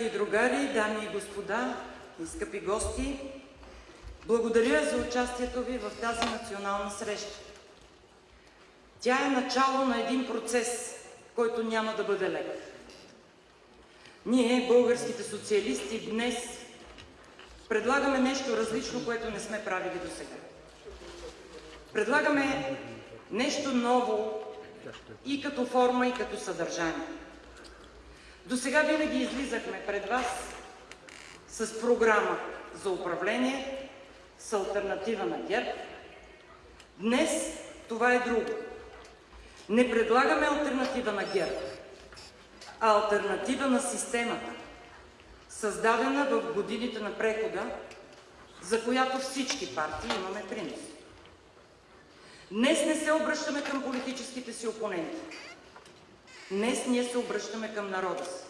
Другарки и другари, дами и господа и скъпи гости, благодаря за участието ви в тази национална среща. Тя е начало на един процес, който няма да бъде лек. Ние, българските социалисти, днес предлагаме нещо различно, което не сме правили до сега. Предлагаме нещо ново и като форма, и като съдържание. До сега винаги излизахме пред вас с програма за управление, с альтернатива на ГЕРБ. Днес това е друго. Не предлагаме альтернатива на ГЕРБ, а альтернатива на системата, създадена в годините на прехода, за която всички партии имаме принос. Днес не се обръщаме към политическите си опоненти. Днес ние се обръщаме към народа си.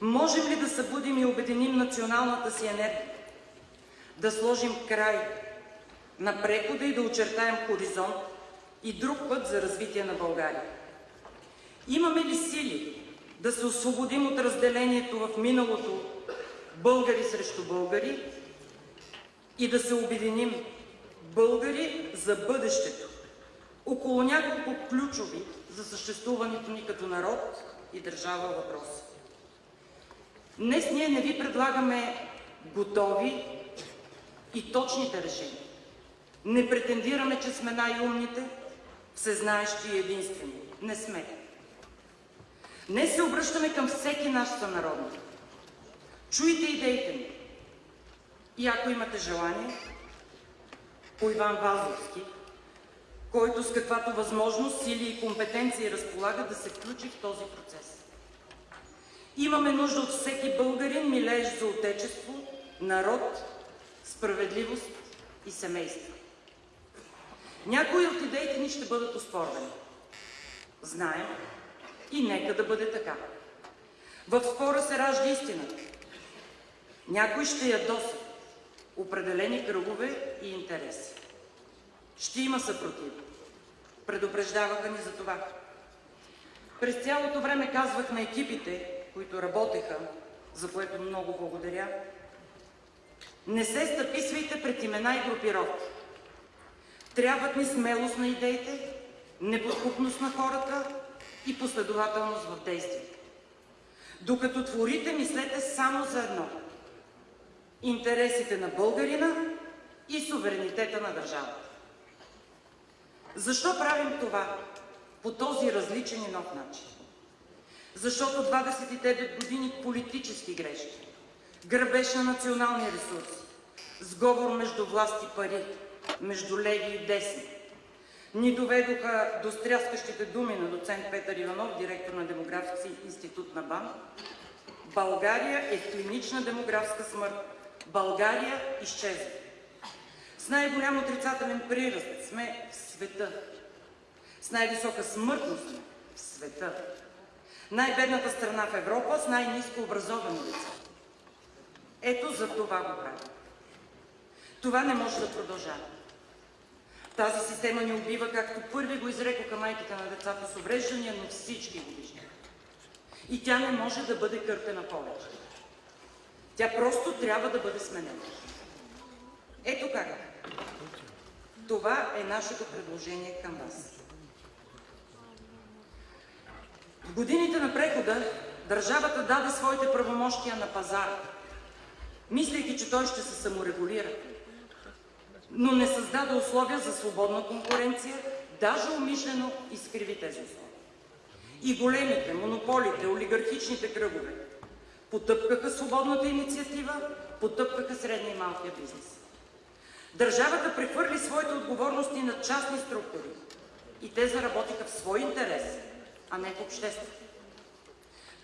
Можем ли да събудим и обединим националната си енергия? Да сложим край на прехода и да очертаем хоризонт и друг път за развитие на България? Имаме ли сили да се освободим от разделението в миналото българи срещу българи и да се обединим българи за бъдещето около няколко ключови за съществуването ни като народ и държава въпроси? Днес ние не ви предлагаме готови и точните решения. Не претендираме, че сме най-умните, всезнаещи и единствени. Не сме. Днес се обръщаме към всеки наш сънародник. Чуйте идеите ни. И ако имате желание, по Иван Вазовски, който с каквато възможност, сили и компетенции разполага да се включи в този процес. Имаме нужда от всеки българин, милеещ за отечество, народ, справедливост и семейство. Някои от идеите ни ще бъдат оспорвани. Знаем и нека да бъде така. В спора се ражда истината. Някой ще ядосат определени кръгове и интереси. Ще има съпротива. Предупреждаваха ни за това. През цялото време казвах на екипите, които работеха, за което много благодаря, не се стъписвайте пред имена и групировки. Трябват ни смелост на идеите, неподкупност на хората и последователност в действието. Докато творите, мислете само за едно – интересите на българина и суверенитета на държавата. Защо правим това по този различен и нов начин? Защото 29 години политически грешки, грабеж на национални ресурси, сговор между власт и пари, между леви и десни, ни доведоха до стряскащите думи на доцент Петър Иванов, директор на Демографски институт на БАН. България е клинична демографска смърт. България изчезва. С най-голям отрицателен приръст сме в света. С най-висока смъртност сме в света. Най-бедната страна в Европа с най-низко образовани деца. Ето за това го правим. Това не може да продължава. Тази система ни убива, както първи го изрекоха майките на децата с увреждания, но всички го виждат. И тя не може да бъде кърпена повече. Тя просто трябва да бъде сменена. Ето как. Това е нашето предложение към вас. В годините на прехода държавата даде своите правомощия на пазара, мислейки, че той ще се саморегулира, но не създаде условия за свободна конкуренция, даже умишлено изкриви тези условия. И големите, монополите, олигархичните кръгове потъпкаха свободната инициатива, потъпкаха средния и малкия бизнес. Държавата прехвърли своите отговорности на частни структури и те заработиха в свой интерес, а не в общество.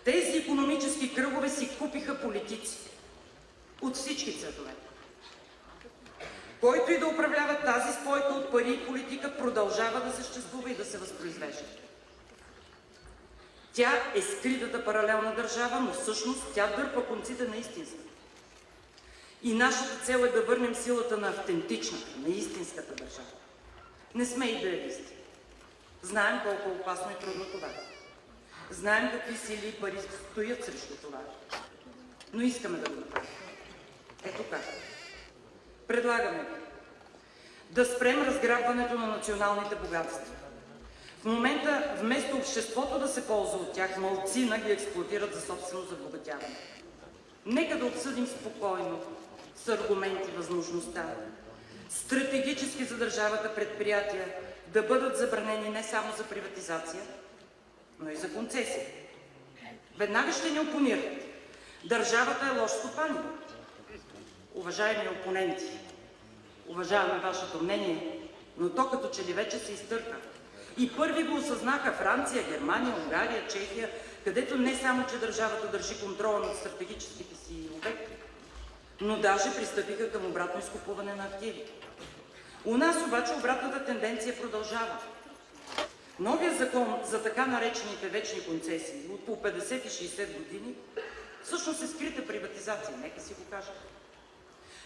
Тези економически кръгове си купиха политици от всички цветове. Който и да управлява тази спойка от пари и политика, продължава да съществува и да се възпроизвежда. Тя е скритата паралелна държава, но всъщност тя дърпа конците на истинството. И нашата цел е да върнем силата на автентичната, на истинската държава. Не сме идеалисти. Знаем колко е опасно и трудно това. Знаем какви сили и пари стоят срещу това, но искаме да го направим. Ето как. Предлагаме да спрем разграбването на националните богатства. В момента, вместо обществото да се ползва от тях, малцина ги експлуатират за собствено забогатяване. Нека да обсъдим спокойно, с аргументи, възможността стратегически за държавата предприятия да бъдат забранени не само за приватизация, но и за концесия. Веднага ще ни опонират. Държавата е лош стопанин. Уважаеми опоненти, уважаваме вашето мнение, но то като че ли вече се изтърка. И първи го осъзнаха Франция, Германия, Унгария, Чехия, където не само, че държавата държи контрола над стратегическите си обекти, но даже пристъпиха към обратно изкупуване на активи. У нас обаче обратната тенденция продължава. Новия закон за така наречените вечни концесии от по 50 и 60 години всъщност е скрита приватизация, нека си го кажа.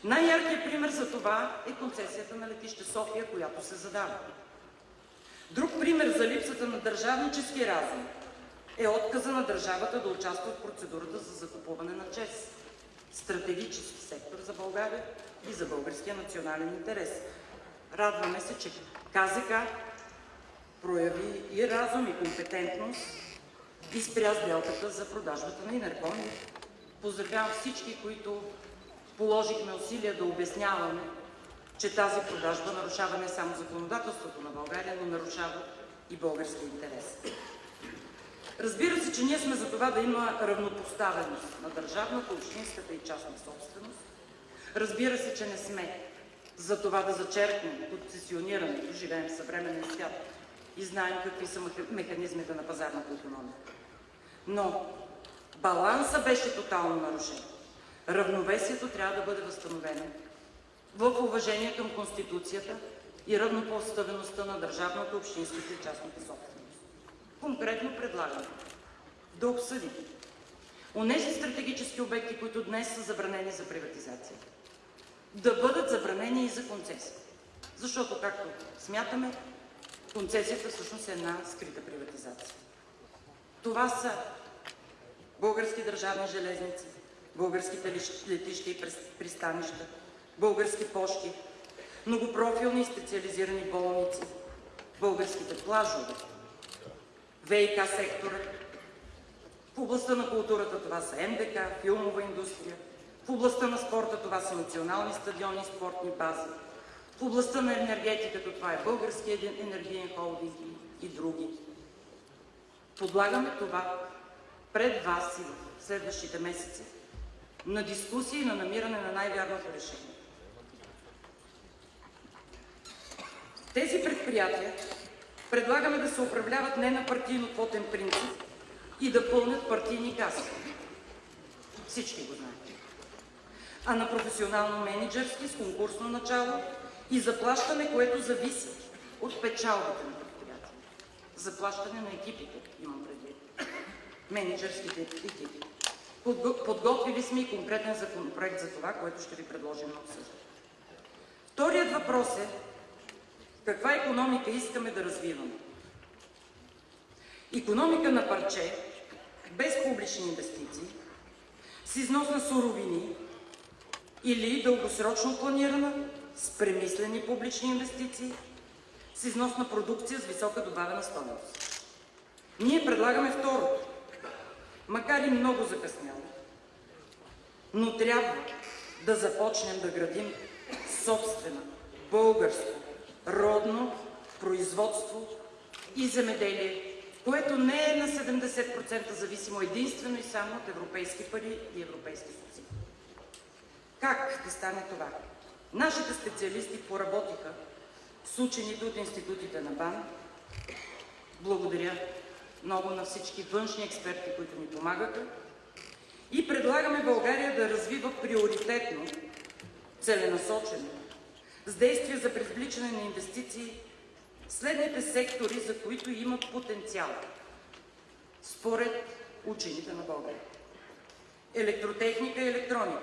Най-яркият пример за това е концесията на летище София, която се задава. Друг пример за липсата на държавнически разум е отказа на държавата да участва в процедурата за закупуване на ЧЕС. Стратегически сектор за България и за българския национален интерес. Радваме се, че КЗК прояви и разум, и компетентност и спря сделката за продажбата на Инеркон. Поздравявам всички, които положихме усилия да обясняваме, че тази продажба нарушава не само законодателството на България, но нарушава и български интерес. Разбира се, че ние сме за това да има равнопоставеност на държавната, общинската и частна собственост. Разбира се, че не сме за това да зачеркнем концесионирането. Живеем в съвременен свят и знаем какви са механизмите на пазарната економика. Но баланса беше тотално нарушен. Равновесието трябва да бъде възстановено в уважение към Конституцията и равнопоставеността на държавната, общинската и частната собственост. Конкретно предлагам да обсъдим онези стратегически обекти, които днес са забранени за приватизация, да бъдат забранени и за концесия. Защото, както смятаме, концесията всъщност е една скрита приватизация. Това са български държавни железници, българските летища и пристанища, български пощи, многопрофилни и специализирани болници, българските плажове, ВИК сектора. В областта на културата това са МДК, филмова индустрия. В областта на спорта това са национални стадиони спортни бази. В областта на енергетиката това е Българския енергиен холдинг и други. Подлагаме това пред вас и в следващите месеци на дискусия и на намиране на най-вярното решение. Тези предприятия предлагаме да се управляват не на партийно-квотен принцип и да пълнят партийни каси. Всички го знаят. А на професионално-менеджерски с конкурсно начало и заплащане, което зависи от печалбата на предприятия. Заплащане на екипите, имам предвид. Менеджерските екипи. Подготвили сме и конкретен законопроект за това, което ще ви предложим на обсъждане. Вторият въпрос е каква економика искаме да развиваме. Економика на парче, без публични инвестиции, с износ на суровини или дългосрочно планирана, с премислени публични инвестиции, с износ на продукция с висока добавена стойност. Ние предлагаме второто, макар и много закъсняло, но трябва да започнем да градим собствена, българско, родно производство и земеделие, което не е на 70% зависимо единствено и само от европейски пари и европейски субсидии. Как да стане това? Нашите специалисти поработиха с учените от институтите на БАН. Благодаря много на всички външни експерти, които ни помагаха. И предлагаме България да развива приоритетно, целенасочено, с действия за привличане на инвестиции следните сектори, за които имат потенциал, според учените на България. Електротехника и електроника,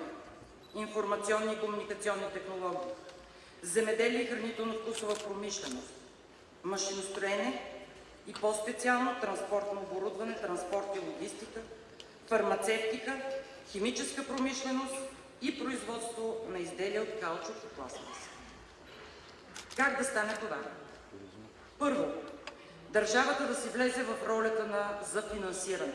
информационни и комуникационни технологии, земеделие и хранително-вкусова промишленост, машиностроене и по-специално транспортно оборудване, транспорт и логистика, фармацевтика, химическа промишленост и производство на изделия от каучук и пластмаса. Как да стане това? Първо, държавата да си влезе в ролята на за финансиране.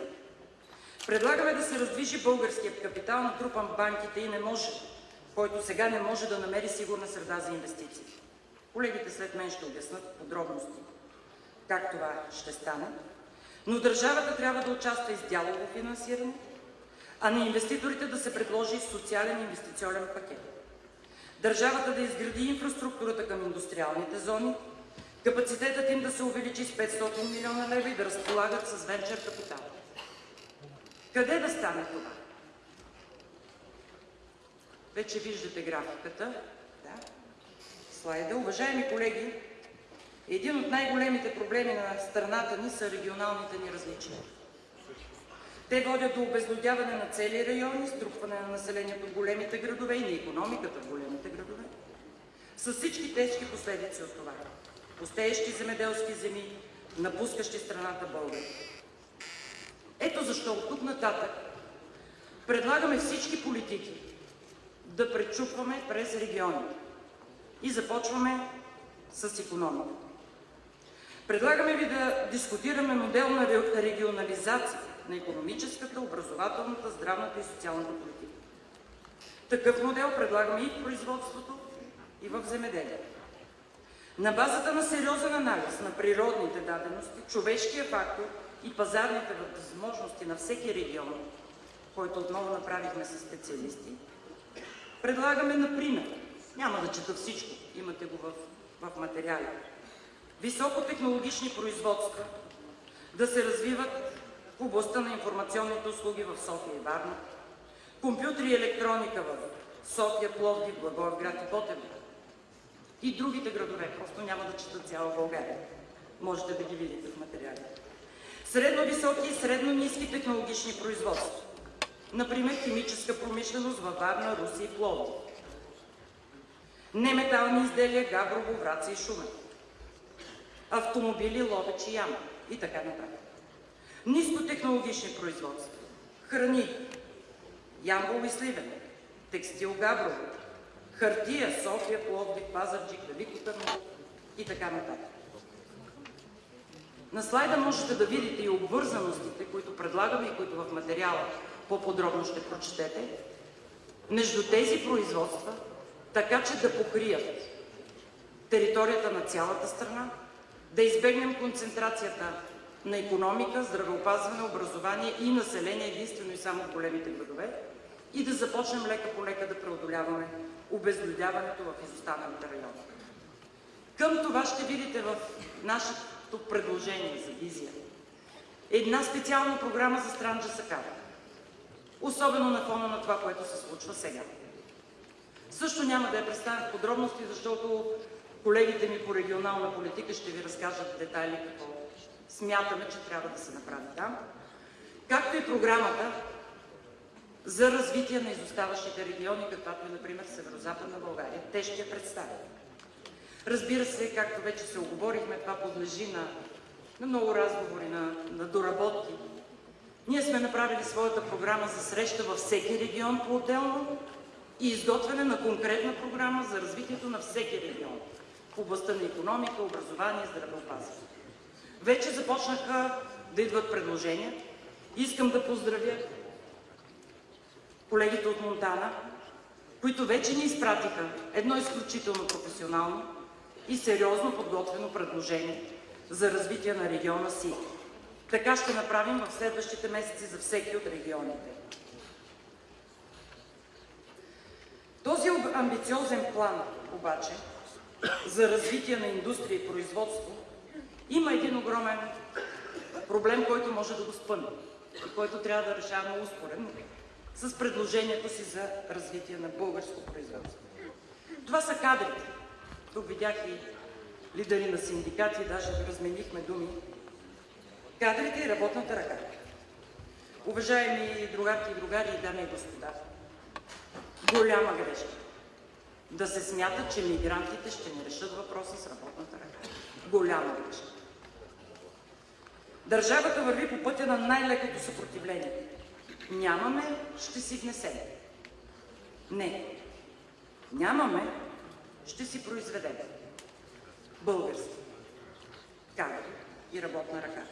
Предлагаме да се раздвижи българският капитал, натрупан в банките и не може, който сега не може да намери сигурна среда за инвестиции. Колегите след мен ще обяснат подробности как това ще стане, но държавата трябва да участва и с дялово финансиране, а на инвеститорите да се предложи социален инвестиционен пакет. Държавата да изгради инфраструктурата към индустриалните зони, капацитетът им да се увеличи с 500 милиона лева и да разполагат с венчър капитал. Къде да стане това? Вече виждате графиката. Да. Слайда. Уважаеми колеги, един от най-големите проблеми на страната ни са регионалните ни различия. Те водят до обезлюдяване на цели райони, струпване на населението в големите градове и на економиката в големите градове, с всички тежки последици от това. Пустеещи земеделски земи, напускащи страната българи. Ето защо от тук нататък предлагаме всички политики да пречупваме през региони. И започваме с економика. Предлагаме ви да дискутираме модел на регионализация на економическата, образователната, здравната и социалната политика. Такъв модел предлагаме и в производството, и в земеделието. На базата на сериозен анализ на природните дадености, човешкия фактор и пазарните възможности на всеки регион, който отново направихме с специалисти, предлагаме, например, няма да чета всичко, имате го в, в материали, високотехнологични производства да се развиват в областта на информационните услуги в София и Варна, компютри и електроника в София, Пловдив, Благоевград и Ботево и другите градове, просто няма да чета цяла България. Можете да ги видите в материалите. Средно-високи и средно-низки технологични производства. Например, химическа промишленост във Варна, Русия и Пловдив. Неметални изделия, Габрово, Враца и Шумен. Автомобили, Ловеч и Яма и така нататък. Нискотехнологични производства. Храни. Ямбол и Сливен. Текстил Габрово. Хартия. София, Пловдив, Пазарджик, Велико Търново и така нататък. На слайда можете да видите и обвързаностите, които предлагаме и които в материала по-подробно ще прочетете, между тези производства, така че да покрият територията на цялата страна, да избегнем концентрацията на економика, здравеопазване, образование и население единствено и само в големите градове и да започнем лека по лека да преодоляваме обезлюдяването в изостаналите райони. Към това ще видите в нашето предложение за визия една специална програма за Странджа Сакара. Особено на фона на това, което се случва сега. Също няма да я представя в подробности, защото колегите ми по регионална политика ще ви разкажат детайли какво смятаме, че трябва да се направи там. Както и програмата за развитие на изоставащите региони, каквато е, например, Северо-Западна България. Те ще я представят. Разбира се, както вече се оговорихме, това подлежи на, на много разговори, на, на доработки. Ние сме направили своята програма за среща във всеки регион по-отделно и изготвяне на конкретна програма за развитието на всеки регион в областта на економика, образование здравеопазване. Вече започнаха да идват предложения. Искам да поздравя колегите от Монтана, които вече ни изпратиха едно изключително професионално и сериозно подготвено предложение за развитие на региона си. Така ще направим в следващите месеци за всеки от регионите. Този амбициозен план обаче за развитие на индустрия и производство има един огромен проблем, който може да го спъне и който трябва да решаваме успоредно с предложението си за развитие на българско производство. Това са кадрите. Тук видях и лидери на синдикати, даже разменихме думи. Кадрите и работната ръка. Уважаеми другарки и другари, дами и господа, голяма грешка да се смята, че мигрантите ще ни решат въпроса с работната ръка. Голяма грешка. Държавата върви по пътя на най-лекото съпротивление. Нямаме, ще си внесем. Не. Нямаме, ще си произведем. Български. Както и работна ръка.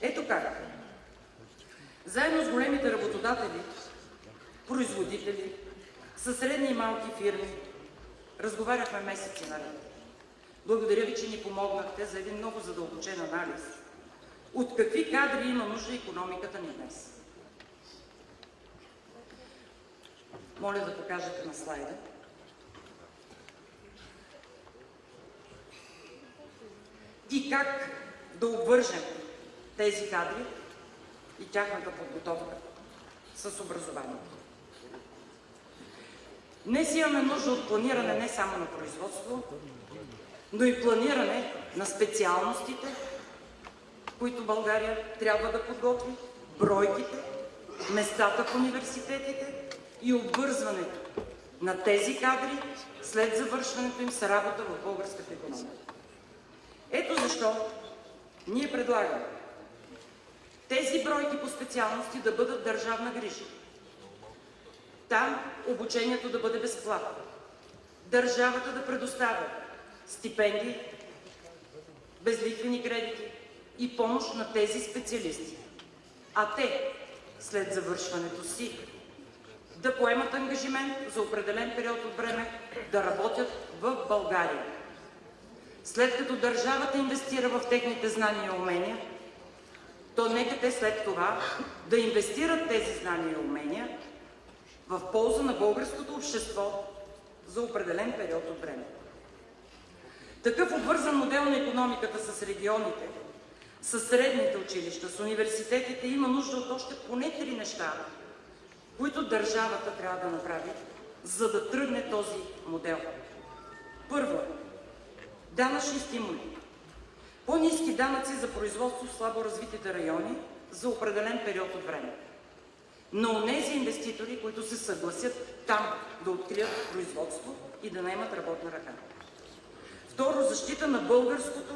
Ето как. Заедно с големите работодатели, производители, със средни и малки фирми, разговаряхме месеци наред. Благодаря ви, че ни помогнахте за един много задълбочен анализ. От какви кадри има нужда економиката ни днес? Моля да покажете на слайда. И как да обвържем тези кадри и тяхната подготовка с образованието. Днес имаме нужда от планиране не само на производство, но и планиране на специалностите, които България трябва да подготви, бройките, местата в университетите и обвързването на тези кадри след завършването им с работа в българската економика. Ето защо ние предлагаме тези бройки по специалности да бъдат държавна грижа. Там обучението да бъде безплатно. Държавата да предоставя стипендии, безлихвени кредити и помощ на тези специалисти. А те, след завършването си, да поемат ангажимент за определен период от време да работят в България. След като държавата инвестира в техните знания и умения, то нека те след това да инвестират тези знания и умения в полза на българското общество за определен период от време. Такъв обвързан модел на економиката с регионите, с средните училища, с университетите има нужда от още поне три неща, които държавата трябва да направи, за да тръгне този модел. Първо, данъчни стимули. По-низки данъци за производство в слабо развитите райони за определен период от време. На онези инвеститори, които се съгласят там да открият производство и да наемат работна ръка. Второ, защита на българското,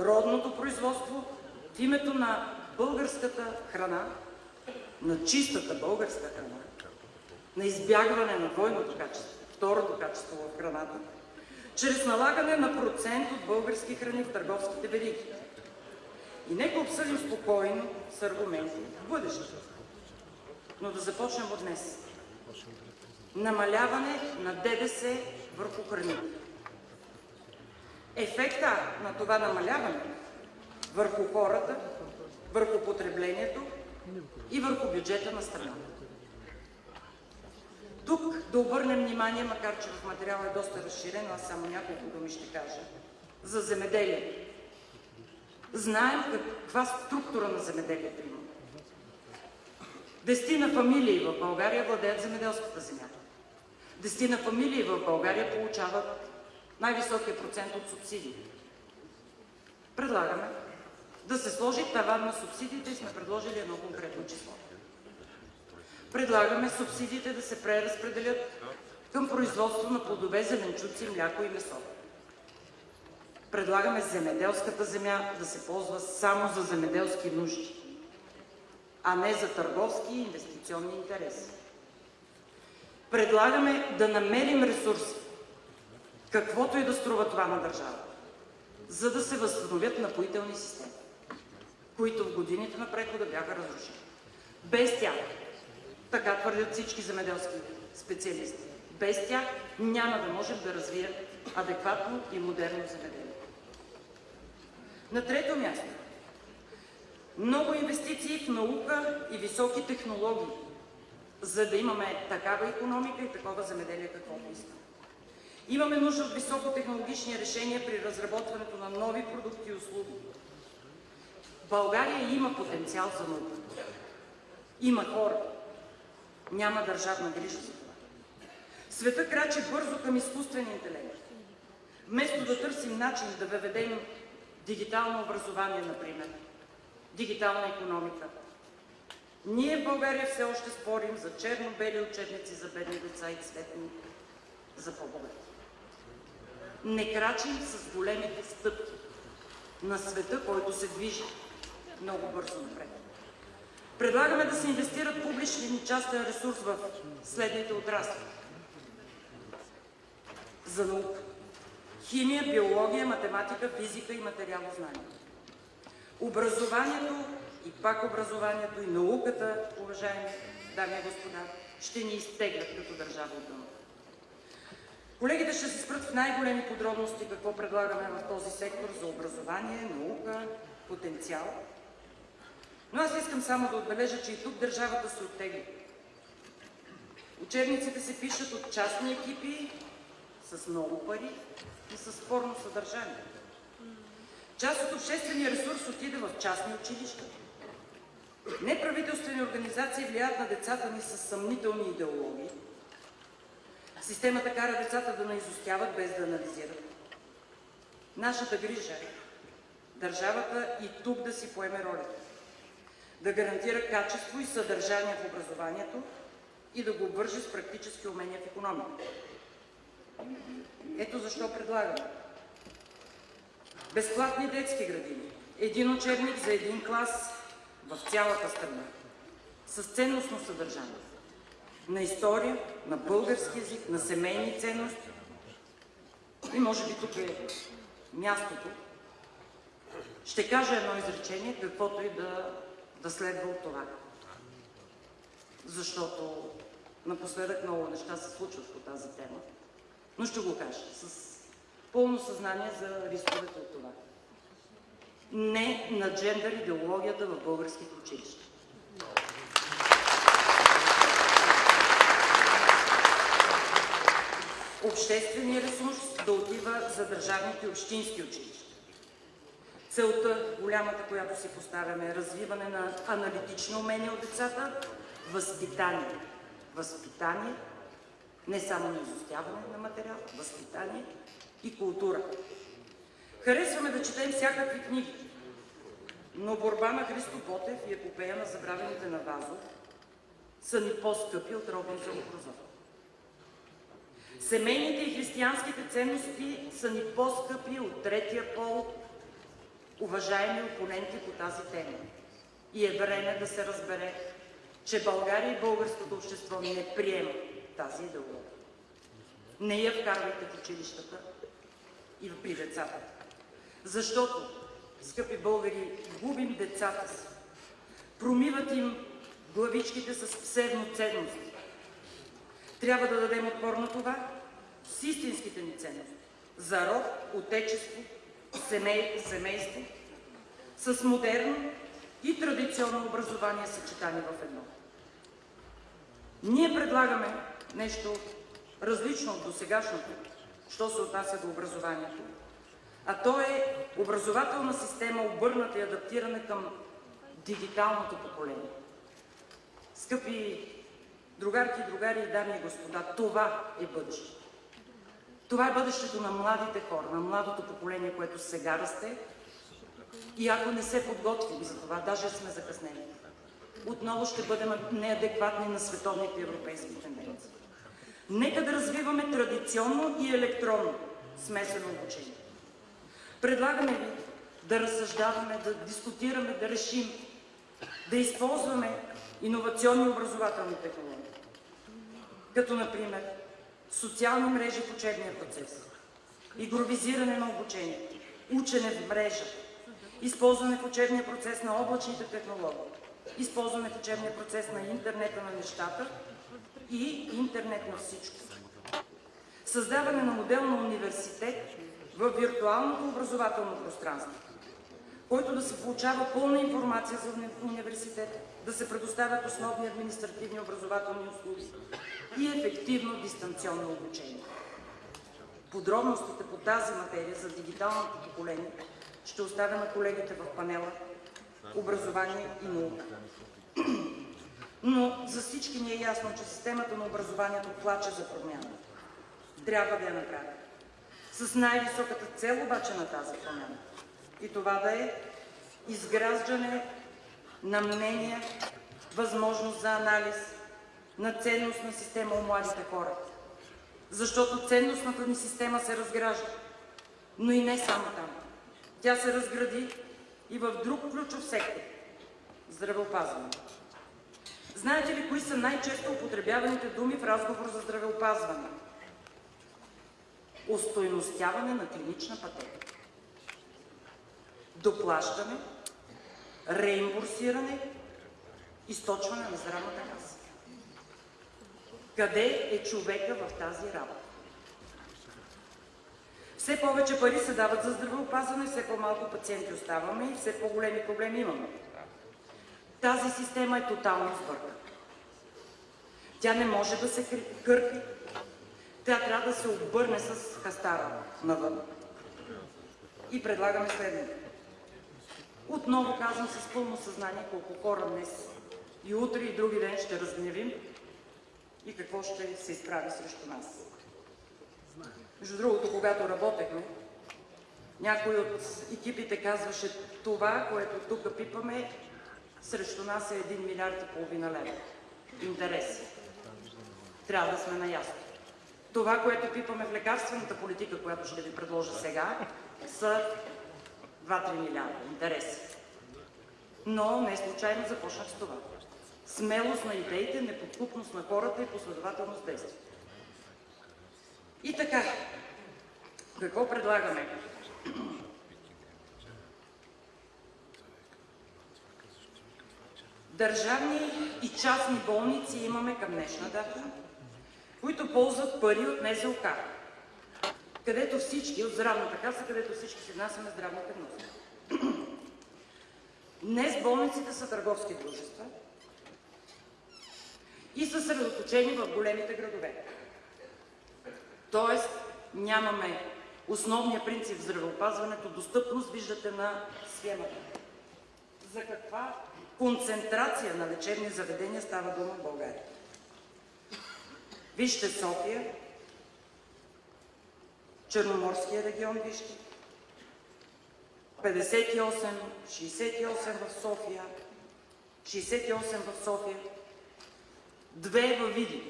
родното производство в името на българската храна, на чистата българска храна, на избягване на двойното качество, второто качество в храната, чрез налагане на процент от български храни в търговските вериги. И нека обсъдим спокойно с аргументи в бъдещето. Но да започнем от днес. Намаляване на ДДС върху храните. Ефекта на това намаляване върху хората, върху потреблението и върху бюджета на страната. Тук да обърнем внимание, макар че в материала е доста разширен, аз само няколко думи ще кажа, за земеделие. Знаем каква структура на земеделието има. Дестина фамилии в България владеят земеделската земя. Дестина фамилии в България получават най-високия процент от субсидии. Предлагаме да се сложи таван на субсидиите и сме предложили едно конкретно число. Предлагаме субсидиите да се преразпределят към производство на плодове, зеленчуци, мляко и месо. Предлагаме земеделската земя да се ползва само за земеделски нужди, а не за търговски и инвестиционни интереси. Предлагаме да намерим ресурси, каквото и да струва това на държавата, за да се възстановят напоителни системи, които в годините на прехода бяха разрушени. Без тях така твърдят всички земеделски специалисти. Без тях няма да можем да развием адекватно и модерно земеделие. На трето място. Много инвестиции в наука и високи технологии, за да имаме такава економика и такова земеделие, каквото искаме. Имаме нужда от високотехнологични решения при разработването на нови продукти и услуги. България има потенциал за наука. Има хора, няма държавна грижа за това. Света крачи бързо към изкуствен интелект. Вместо да търсим начин да въведем дигитално образование, например, дигитална економика, ние в България все още спорим за черно-бели учебници за бедни деца и цветни за по-богати. Не крачим с големите стъпки на света, който се движи. много бързо напред. Предлагаме да се инвестират публичен и частен ресурс в следните отрасли. За наука. Химия, биология, математика, физика и материалознание. Образованието и пак образованието и науката, уважаеми дами и господа, ще ни изтеглят като държава от дъното. Колегите ще се спрат в най-големи подробности какво предлагаме в този сектор за образование, наука, потенциал. Но аз искам само да отбележа, че и тук държавата се оттегли. Учебниците се пишат от частни екипи с много пари и с спорно съдържание. Част от обществения ресурс отиде в частни училища. Неправителствени организации влияят на децата ни с съмнителни идеологии. Системата кара децата да наизостяват без да анализират. Нашата грижа е държавата и тук да си поеме ролята. Да гарантира качество и съдържание в образованието и да го обвърже с практически умения в економиката. Ето защо предлагаме безплатни детски градини, един учебник за един клас в цялата страна, с ценностно съдържание, на история, на български язик, на семейни ценности. И може би тук е мястото. Ще кажа едно изречение, каквото и да, да следва от това. Защото напоследък много неща се случват по тази тема. Но ще го кажа с пълно съзнание за рисковете от това. Не на джендър идеологията в българските училища. Общественият ресурс да отива за държавните и общински училища. Целта, голямата, която си поставяме, е развиване на аналитично умение от децата, възпитание. Възпитание, не само на изостяване на материал, възпитание и култура. Харесваме да четем всякакви книги, но борба на Христо Ботев и епопея на забравените на Вазов са ни по-скъпи от Робинзон Крузо. Семейните и християнските ценности са ни по-скъпи от третия пол, уважаеми опоненти по тази тема. И е време да се разбере, че България и българското общество не приема тази идеология. Не я вкарвайте в училищата и при децата. Защото, скъпи българи, губим децата си. Промиват им главичките с псевдоценности. Трябва да дадем отпор на това с истинските ни ценности. За род, отечество, семей, семейство, с модерно и традиционно образование съчетани в едно. Ние предлагаме нещо различно от досегашното, що се отнася до образованието. А то е образователна система, обърната и адаптирана към дигиталното поколение. Скъпи другарки, другари, дами и господа, това е бъдещето. Това е бъдещето на младите хора, на младото поколение, което сега расте. И ако не се подготвим за това, даже сме закъснени, отново ще бъдем неадекватни на световните европейски тенденции. Нека да развиваме традиционно и електронно смесено обучение. Предлагаме ви да разсъждаваме, да дискутираме, да решим, да използваме иновационни образователни технологии, като например социални мрежи в учебния процес, игровизиране на обучение, учене в мрежа, използване в учебния процес на облачните технологии, използване в учебния процес на интернета на нещата и интернет на всичко. Създаване на модел на университет в виртуалното образователно пространство, който да се получава пълна информация за университета, да се предоставят основни административни образователни услуги и ефективно дистанционно обучение. Подробностите по тази материя за дигиталното поколение ще оставя на колегите в панела Образование и наука. Но за всички ни е ясно, че системата на образованието плаче за промяна. Трябва да я направим. С най-високата цел обаче на тази промяна. И това да е изграждане на мнения, възможност за анализ, на ценностна система у младите хора. Защото ценностната ни система се разгражда. Но и не само там. Тя се разгради и в друг ключов сектор – здравеопазване. Знаете ли кои са най-често употребяваните думи в разговор за здравеопазване? Устойностяване на клинична пътека, доплащане, реимбурсиране, източване на здравната каса. Къде е човека в тази работа? Все повече пари се дават за здравеопазване, все по-малко пациенти оставаме и все по-големи проблеми имаме. Тази система е тотално сбъркана. Тя не може да се кърпи, тя трябва да се обърне с хастара навън. И предлагаме следното. Отново казвам с пълно съзнание колко хора днес и утре и други ден ще разгневим и какво ще се изправи срещу нас. Между другото, когато работехме, някой от екипите казваше това, което тук пипаме, срещу нас е 1 милиард и половина лева. Интереси. Трябва да сме наясно. Това, което пипаме в лекарствената политика, която ще ви предложа сега, са 2-3 милиарда. Интереси. Но не случайно започнах с това. Смелост на идеите, неподкупност на хората и последователност действия. И така, какво предлагаме? Държавни и частни болници имаме към днешна дата, които ползват пари от НЗОК, където всички, от здравната каса, където всички си внасяме здравните вноски. Днес болниците са търговски дружества и са средоточени в големите градове. Тоест нямаме основния принцип в здравеопазването, достъпност, виждате на схемата. За каква концентрация на лечебни заведения става дума в България? Вижте София, Черноморския регион, вижте. 58, 68 в София, 68 в София, две във Видин,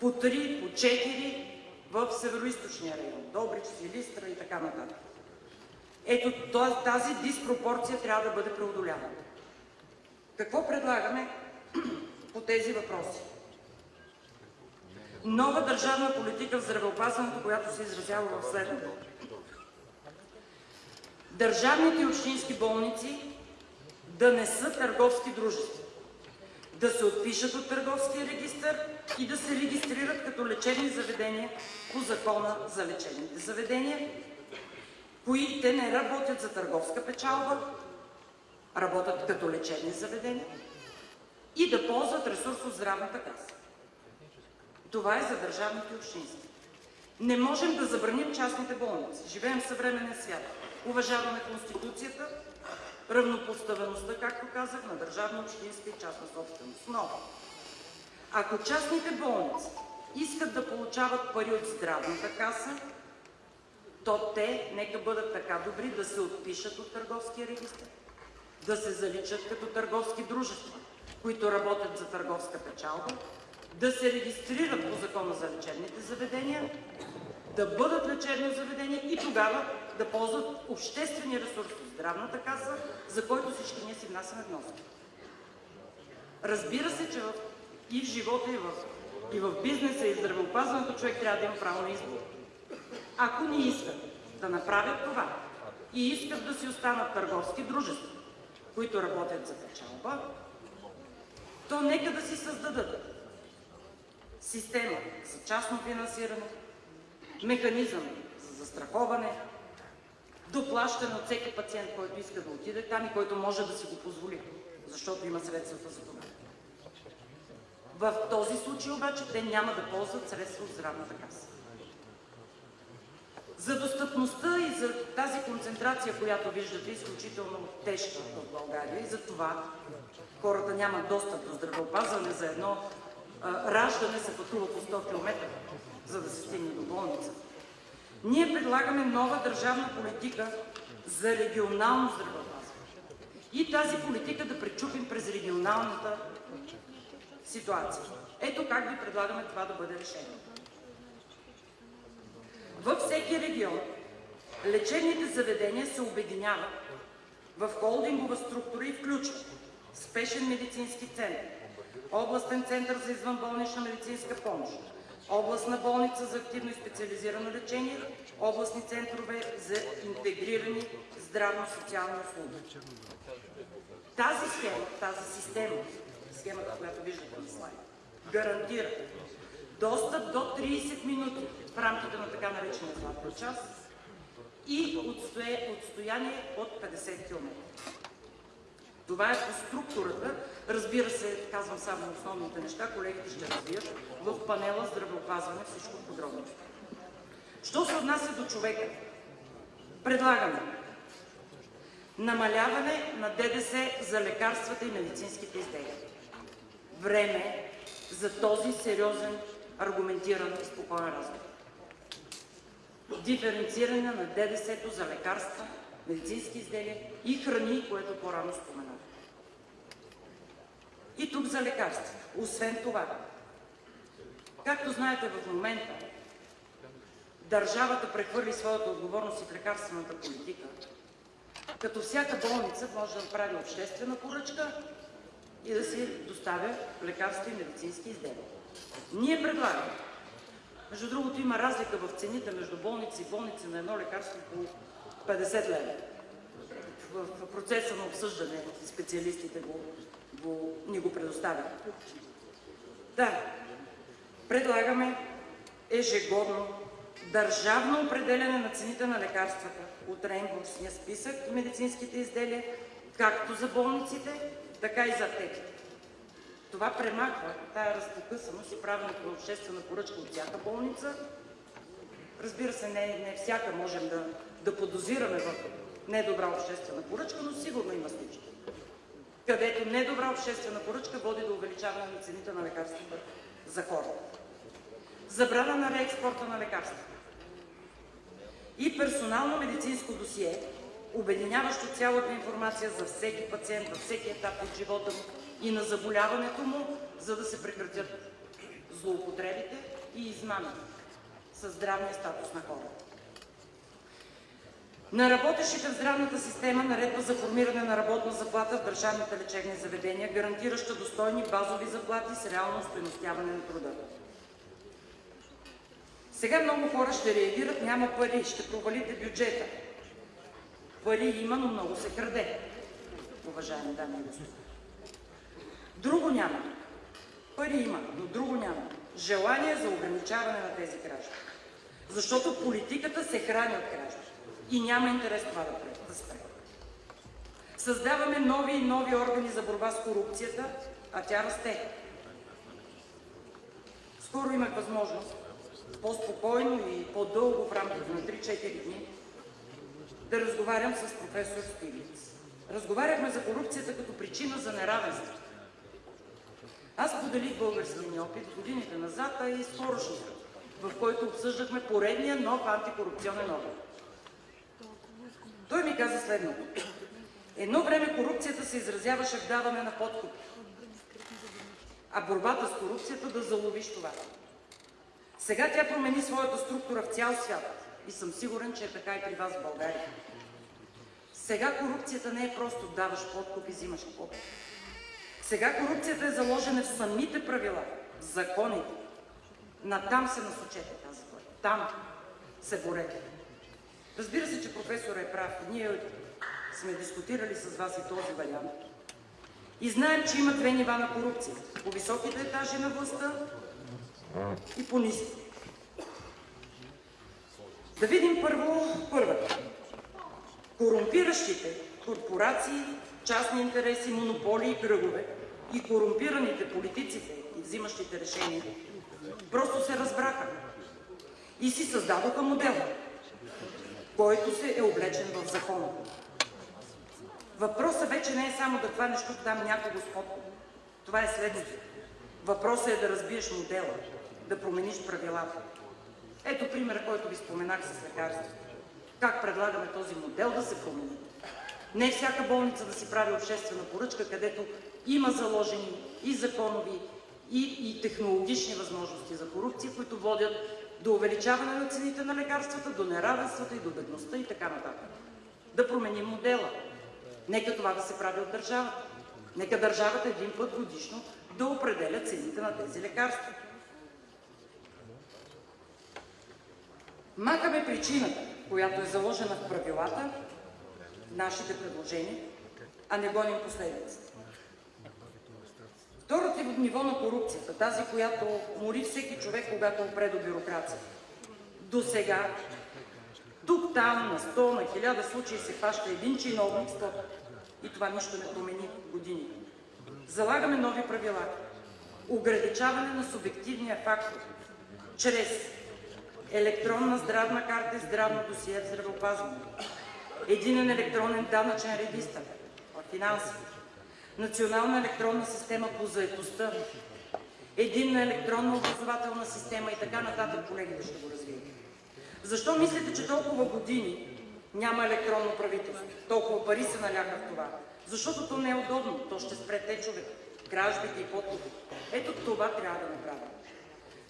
по три, по четири в Североизточния район, Добрич, Силистра и така нататък. Ето тази диспропорция трябва да бъде преодоляна. Какво предлагаме по тези въпроси? Нова държавна политика в здравеопазването, която се изразява в следното. Държавните и общински болници да не са търговски дружества, да се отпишат от търговския регистр и да се регистрират като лечебни заведения по Закона за лечебните заведения, които не работят за търговска печалба, работят като лечебни заведения и да ползват ресурс от здравната каса. Това е за държавните и общински. Не можем да забраним частните болници. Живеем в съвременен свят. Уважаваме Конституцията, равнопоставеността, както казах, на държавна, общинска и частна собственост. Но, ако частните болници искат да получават пари от здравната каса, то те нека бъдат така добри да се отпишат от търговския регистр, да се заличат като търговски дружества, които работят за търговска печалба, да се регистрират по Закона за лечебните заведения, да бъдат лечебни заведения и тогава да ползват обществени ресурси здравната каса, за който всички ние си внасяме вноски. Разбира се, че в, и в живота, и в, и в бизнеса, и в здравеопазването човек трябва да има право на избор. Ако не искат да направят това и искат да си останат търговски дружества, които работят за печалба, то нека да си създадат система за частно финансиране, механизъм за застраховане, доплащане от всеки пациент, който иска да отиде там и който може да си го позволи, защото има средствата за това. В този случай обаче те няма да ползват средства от здравната каса. За достъпността и за тази концентрация, която виждате, изключително тежка в България и за това хората нямат достъп до здравеопазване за едно раждане се пътува по 100 км, за да се стигне до болница. Ние предлагаме нова държавна политика за регионално здравеопазване. И тази политика да пречупим през регионалната ситуация. Ето как ви предлагаме това да бъде решение. Във всеки регион Лечебните заведения се обединяват в холдингова структура и включват спешен медицински център, областен център за извънболнична медицинска помощ, областна болница за активно и специализирано лечение, областни центрове за интегрирани здравно-социални услуги. Тази схема, тази система, схемата, която виждате на слайда, гарантира достъп до 30 минути в рамките на така наречения златен час и отстояние от 50 км. Това е по структурата. Разбира се, казвам само основните неща, колегите ще развият в панела здравеопазване всичко подробно. Що се отнася до човека? Предлагаме намаляване на ДДС за лекарствата и медицинските изделия. Време за този сериозен, аргументиран и спокоен разговор. Диференциране на ДДС-то за лекарства, медицински изделия и храни, което по-рано споменах. И тук за лекарства. Освен това, както знаете в момента, държавата прехвърли своята отговорност и в лекарствената политика, като всяка болница може да направи обществена поръчка и да си доставя лекарства и медицински изделия. Ние предлагаме, между другото има разлика в цените между болници и болници на едно лекарство по 50 лева. В процеса на обсъждане специалистите го, го, ни го предоставят. Да, предлагаме ежегодно държавно определяне на цените на лекарствата от реимбурсния списък и медицинските изделия, както за болниците, така и за аптеките. Това премахва тая разпокъсаност и правенето на обществена поръчка от всяка болница. Разбира се, не, не всяка можем да, да подозираме в недобра обществена поръчка, но сигурно има случаи, където недобра обществена поръчка води до увеличаване на цените на лекарствата за хората. Забрана на реекспорта на лекарства и персонално медицинско досие, обединяващо цялата информация за всеки пациент във всеки етап от живота му и на заболяването му, за да се прекратят злоупотребите и измамите със здравния статус на хората. На работещите в здравната система наредба за формиране на работна заплата в държавните лечебни заведения, гарантираща достойни базови заплати с реално стойностяване на труда. Сега много хора ще реагират, няма пари, ще провалите бюджета. Пари има, но много се краде, уважаеми дами и господа. Друго няма. Пари има, но друго няма. Желание за ограничаване на тези кражби. Защото политиката се храни от кражби. И няма интерес това да, спре. Създаваме нови и нови органи за борба с корупцията, а тя расте. Скоро имах възможност по-спокойно и по-дълго в рамките на 3-4 дни да разговарям с професор Стиглиц. Разговаряхме за корупцията като причина за неравенство. Аз поделих българския ми опит годините назад, а и скорошния, в който обсъждахме поредния нов антикорупционен орган. Той ми каза следното. Едно време корупцията се изразяваше в даване на подкупи, а борбата с корупцията да заловиш това. Сега тя промени своята структура в цял свят и съм сигурен, че е така и при вас в България. Сега корупцията не е просто даваш подкуп и взимаш подкуп. Сега корупцията е заложена в самите правила, в законите. Натам се насочете тази. Там се борете. Разбира се, че професор е прав. Ние сме дискутирали с вас и този вариант. И знаем, че има две нива на корупция. По високите етажи на властта и по ниски. Да видим първо първата. Корумпиращите корпорации, частни интереси, монополи и кръгове и корумпираните политиците и взимащите решения просто се разбраха и си създадоха модел, който се е облечен в закона. Въпросът вече не е само да хванеш тук там някого с. Това е следното. Въпросът е да разбиеш модела, да промениш правилата. Ето примера, който ви споменах с лекарството. Как предлагаме този модел да се промени? Не всяка болница да си прави обществена поръчка, където има заложени и законови, и, и технологични възможности за корупция, които водят до увеличаване на цените на лекарствата, до неравенствата и до бедността и така нататък. Да променим модела. Нека това да се прави от държавата. Нека държавата един път годишно да определя цените на тези лекарства. Махаме причината, която е заложена в правилата, нашите предложения, а не гоним последиците. Второто ниво на корупцията, тази, която мори всеки човек, когато опре до бюрокрация. До сега, тук, там, на 100, на 1000 случаи се фаща един чиновник, стоп. И това нищо не промени години. Залагаме нови правила. Ограничаване на субективния фактор чрез електронна здравна карта и здравно досие в здравеопазването, единен електронен данъчен регистр в финансите, национална електронна система по заетостта, единна електронна образователна система и така нататък, колегите ще го развият. Защо мислите, че толкова години няма електронно правителство? Толкова пари се наляха в това. Защото то не е удобно. То ще спре течове, кражбите и подкупите. Ето това трябва да направим.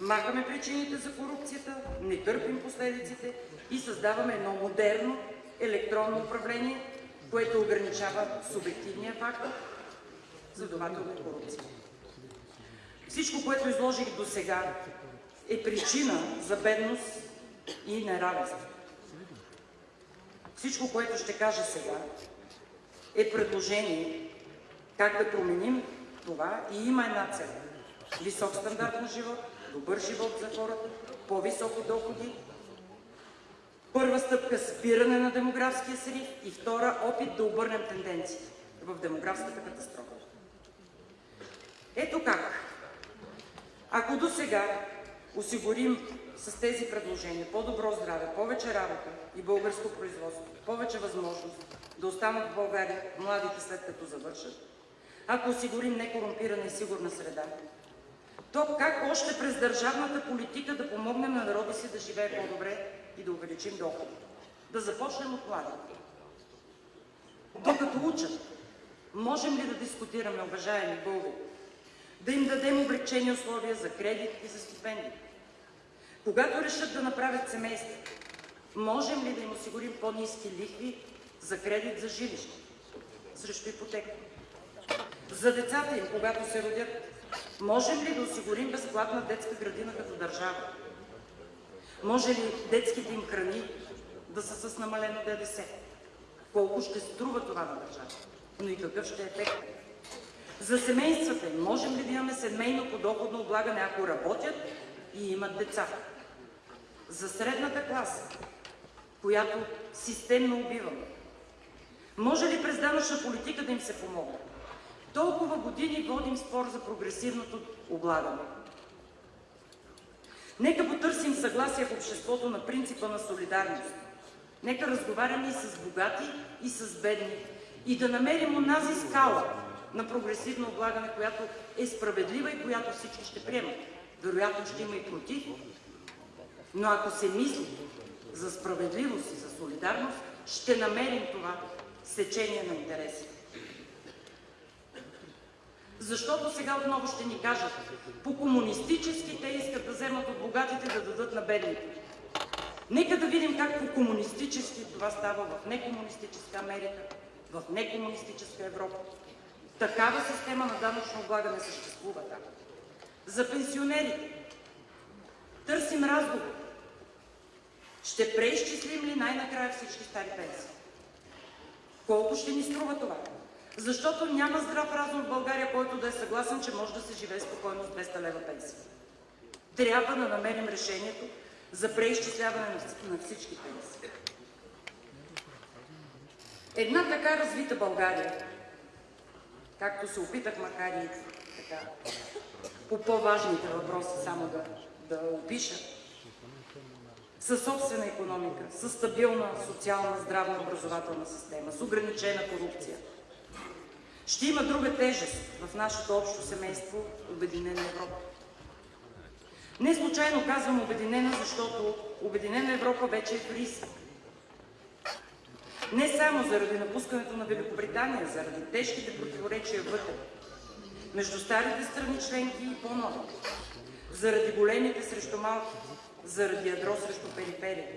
Махаме причините за корупцията, не търпим последиците и създаваме едно модерно електронно управление, което ограничава субективния фактор, следователно корупция. Всичко, което изложих до сега, е причина за бедност и неравенство. Всичко, което ще кажа сега, е предложение как да променим това и има една цел – висок стандарт на живот, добър живот за хората, по-високи доходи, първа стъпка – спиране на демографския срив и втора – опит да обърнем тенденциите в демографската катастрофа. Ето как. Ако до сега осигурим с тези предложения по-добро здраве, повече работа и българско производство, повече възможност да останат в България младите след като завършат, ако осигурим некорумпирана и сигурна среда, то как още през държавната политика да помогнем на народа си да живее по-добре и да увеличим доходите? Да започнем от младите. Докато учат, можем ли да дискутираме, уважаеми българи, да им дадем облегчени условия за кредит и за стипендии? Когато решат да направят семейство, можем ли да им осигурим по-низки лихви за кредит за жилище, срещу ипотека? За децата им, когато се родят, можем ли да осигурим безплатна детска градина като държава? Може ли детските им храни да са с намалено ДДС? Колко ще струва това на държавата? Но и какъв ще е ефект? За семействата можем ли да имаме семейно подоходно облагане, ако работят и имат деца? За средната класа, която системно убиваме, може ли през данъчна политика да им се помогне? Толкова години водим спор за прогресивното облагане. Нека потърсим съгласие в обществото на принципа на солидарност. Нека разговаряме и с богати, и с бедни. И да намерим онази скала на прогресивно облагане, която е справедлива и която всички ще приемат. Вероятно ще има и против. Но ако се мисли за справедливост и за солидарност, ще намерим това сечение на интереси. Защото сега отново ще ни кажат, по комунистически те искат да вземат от богатите да дадат на бедните. Нека да видим как по комунистически това става в некомунистическа Америка, в некомунистическа Европа. Такава система на данъчно облагане съществува там. За пенсионерите търсим разговор. Ще преизчислим ли най-накрая всички стари пенсии? Колко ще ни струва това? Защото няма здрав разум в България, който да е съгласен, че може да се живее спокойно с 200 лева пенсия. Трябва да намерим решението за преизчисляване на всички пенсии. Една така развита България, както се опитах, макар и така, по по-важните въпроси само да, да опиша, със собствена економика, със стабилна социална, здравна образователна система, с ограничена корупция. Ще има друга тежест в нашето общо семейство – Обединена Европа. Не случайно казвам Обединена, защото Обединена Европа вече е в риск. Не само заради напускането на Великобритания, заради тежките противоречия вътре, между старите страни членки и по-нови, заради големите срещу малки, заради ядро срещу периферия.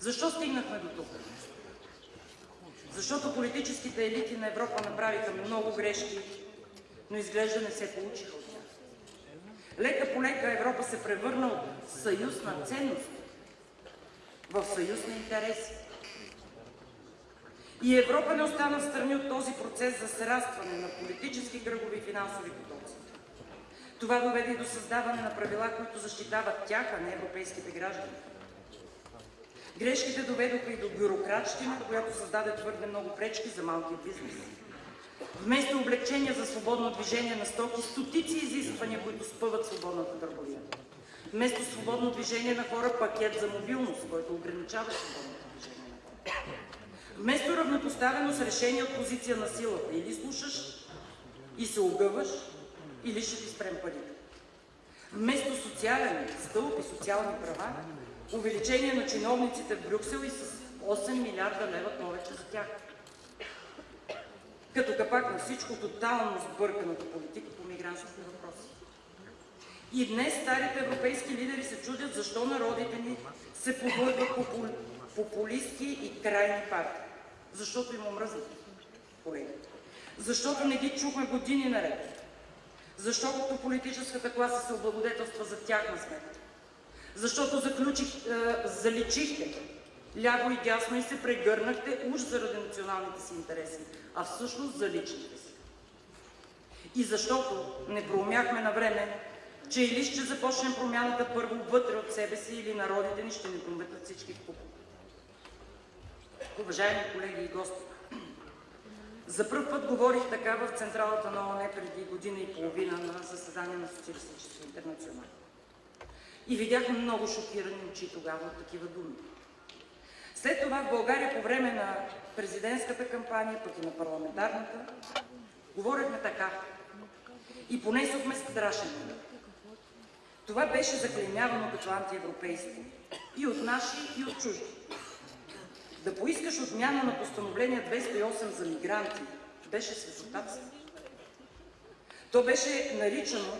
Защо стигнахме до тук? Защото политическите елити на Европа направиха много грешки, но изглежда не се получиха от тях. Лека по лека Европа се превърна от съюз на ценности в съюз на интереси. И Европа не остана в страни от този процес за срастване на политически кръгови и финансови потоци. Това доведе и до създаване на правила, които защитават тях, а не европейските граждани. Грешките доведоха и до бюрократщина, която създаде твърде много пречки за малкия бизнес. Вместо облегчения за свободно движение на стоки, стотици изисквания, които спъват свободната търговия. Вместо свободно движение на хора, пакет за мобилност, който ограничава свободното движение на хора. Вместо равнопоставеност, решение от позиция на силата. Или слушаш и се огъваш, или ще ти спрем парите. Вместо социален стълб и социални права, увеличение на чиновниците в Брюксел и с 8 милиарда лева повече за тях. Като капак на всичко, тотално сбърканата политика по мигрантските въпроси. И днес старите европейски лидери се чудят защо народите ни се подлъгват попу... популистки и крайни партии. Защото им омръзнат, колеги. Защото не ги чухме години наред. Защото политическата класа се облагодетелства за тяхна сметка. Защото заключих, е, заличихте ляво и дясно и се прегърнахте уж заради националните си интереси, а всъщност за личните си. И защото не проумяхме на време, че или ще започнем промяната първо вътре от себе си, или народите ни ще ни пометат всички в купа. Уважаеми колеги и гости, за първ път говорих така в централата на ОНЕ преди година и половина на заседание на Социалистическия интернационал. И видях много шокирани очи тогава от такива думи. След това в България по време на президентската кампания, пък и на парламентарната, говорихме така и понесохме страшен Това беше заклеймявано като антиевропейство и от наши, и от чужди. Да поискаш отмяна на постановление 208 за мигранти беше светотатство. То беше наричано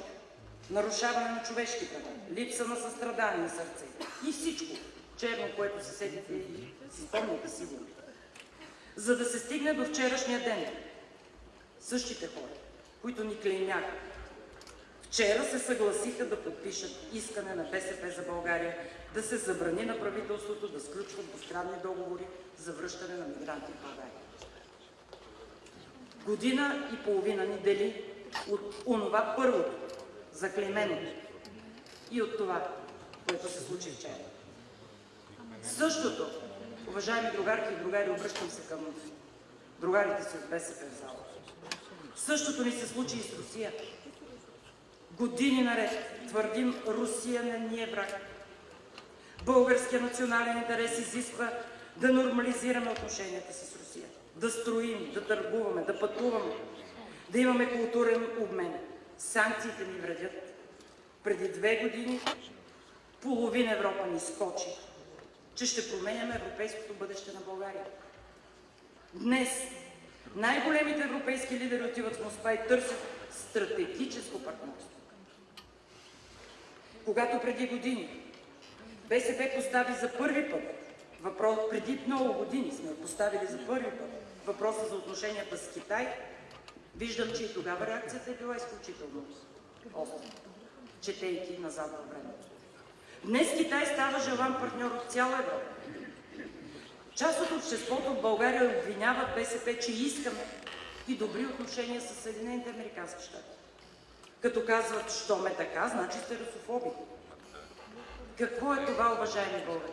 нарушаване на човешки права, липса на състрадание сърце и всичко черно, което се седите и си спомняте сигурно. За да се стигне до вчерашния ден, същите хора, които ни клеймяха, вчера се съгласиха да подпишат искане на БСП за България да се забрани на правителството да сключват двустранни договори за връщане на мигранти в България. Година и половина ни дели от онова първото, заклейменото и от това, което се случи вчера. Същото, уважаеми другарки и другари, обръщам се към другарите си от БСП в зала. Същото ни се случи и с Русия. Години наред твърдим, Русия не ни е враг. Българския национален интерес изисква да нормализираме отношенията си с Русия, да строим, да търгуваме, да пътуваме, да имаме културен обмен. Санкциите ни вредят. Преди две години половин Европа ни скочи, че ще променяме европейското бъдеще на България. Днес най-големите европейски лидери отиват в Москва и търсят стратегическо партньорство. Когато преди години БСП постави за първи път въпрос, преди много години сме поставили за първи път въпроса за отношенията с Китай, виждам, че и тогава реакцията е била изключително остра, четейки назад във времето. Днес Китай става желан партньор от цяла Европа. Част от обществото в България обвиняват БСП, че искаме и добри отношения с Съединените Американски щати. Като казват, що ме така, значи сте русофоби. Какво е това, уважаеми българи?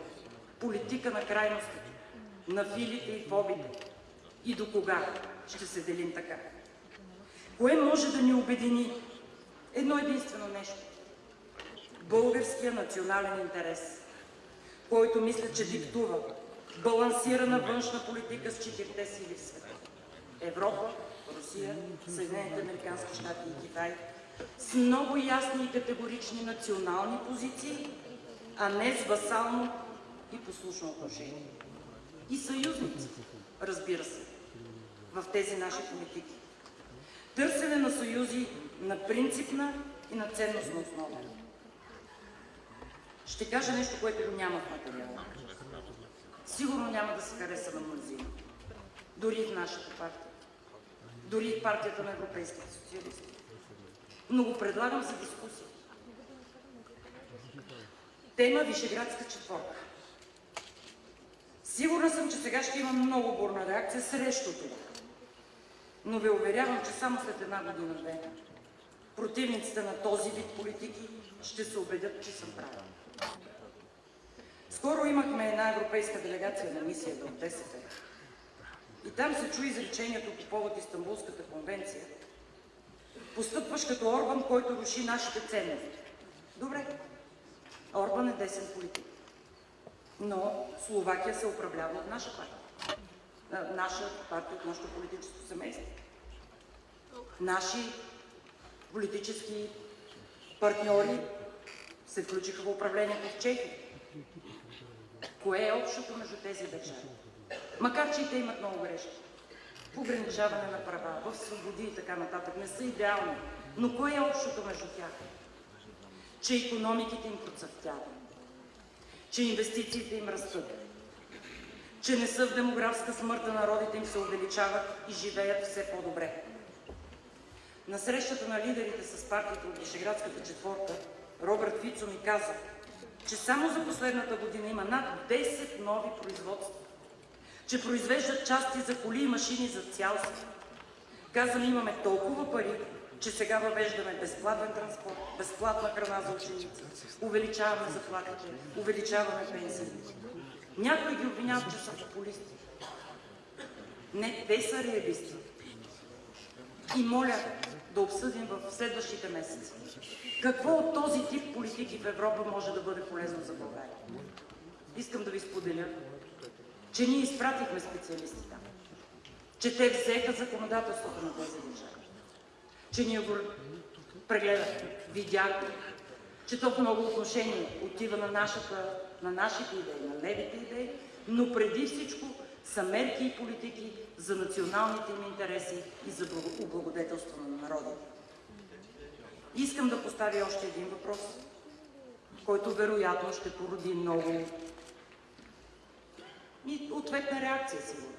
Политика на крайностите, на филите и фобите. И до кога ще се делим така? Кое може да ни обедини? Едно единствено нещо. Българския национален интерес, който мисля, че диктува балансирана външна политика с четирите сили в света. Европа, Русия, Съединените Американски щати и Китай с много ясни и категорични национални позиции, а не с васално и послушно отношение. И съюзници, разбира се, в тези наши политики. Търсене на съюзи на принципна и на ценностна основа. Ще кажа нещо, което го няма в материала. Сигурно няма да се хареса на мнозина. Дори в нашата партия. Дори в партията на европейските социалисти. Но го предлагам за дискусия. Тема Вишеградска четворка. Сигурна съм, че сега ще има много бурна реакция срещу това. Но ви уверявам, че само след една година-две противниците на този вид политики ще се убедят, че съм права. Скоро имахме една европейска делегация на мисията от ДСП. И там се чу изречението по повод Истанбулската конвенция. Постъпваш като Орбан, който руши нашите ценности. Добре, Орбан е десен политик. Но Словакия се управлява от наша партия. А, Наша партия от нашето политическо семейство. Наши политически партньори се включиха в управлението в Чехия. Кое е общото между тези държави? Макар, че и те имат много грешки. Ограничаване на права, в свободи и така нататък. Не са идеални. Но кое е общото между тях? Че економиките им процъфтяват. Че инвестициите им растат. Че не са в демографска смърт, а народите им се увеличават и живеят все по-добре. На срещата на лидерите с партията от Вишеградската четворка, Робърт Фицо ми каза, че само за последната година има над 10 нови производства, че произвеждат части за коли и машини за цял свят. Каза ми, имаме толкова пари, че сега въвеждаме безплатен транспорт, безплатна храна за ученици, увеличаваме заплатите, увеличаваме пенсиите. Някои ги обвиняват, че са популисти. Не, те са реалисти. И моля да обсъдим в следващите месеци какво от този тип политики в Европа може да бъде полезно за България. Искам да ви споделя, че ние изпратихме специалисти там, че те взеха законодателството на тези държави, че ние го прегледахме, видяхме, че то много отношения отива на, нашата, на нашите идеи, на левите идеи, но преди всичко са мерки и политики за националните им интереси и за облагодетелство на народите. Искам да поставя още един въпрос, който вероятно ще породи много и ответна реакция сигурно.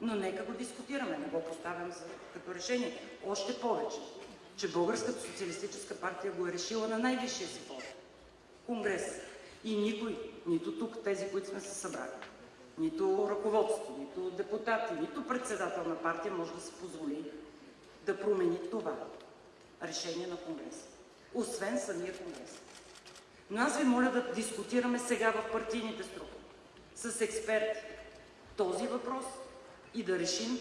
Но нека го дискутираме, не го поставям за, като решение. Още повече, че Българската социалистическа партия го е решила на най-висшия си форум – Конгрес. И никой, нито тук тези, които сме се събрали, нито ръководство, нито депутати, нито председател на партия може да се позволи да промени това решение на Конгреса. Освен самия Конгрес. Но аз ви моля да дискутираме сега в партийните структури с експерти този въпрос и да решим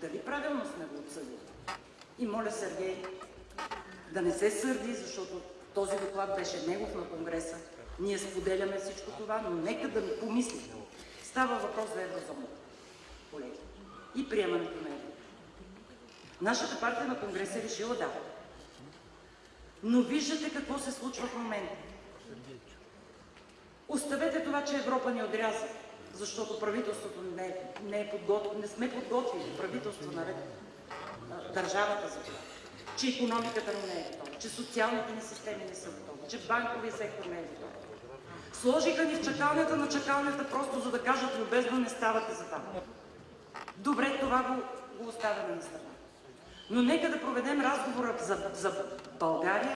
дали правилно сме го отсъдили. И моля Сергей да не се сърди, защото този доклад беше негов на Конгреса. Ние споделяме всичко това, но нека да ми помислим. Става въпрос за еврозоната, колеги, и приемането на евро. Нашата партия на Конгреса е решила да. Но виждате какво се случва в момента. Оставете това, че Европа ни отряза, защото правителството не не е подготвено, не сме подготвили правителство наред държавата за това, че економиката ни не е готова, че социалните ни системи не са готови, че банковия сектор не е готов. Сложиха ни в чакалнята на чакалнята, просто за да кажат любезно не ставате за там. Добре, това го, го оставяме на страна. Но нека да проведем разговора за, за България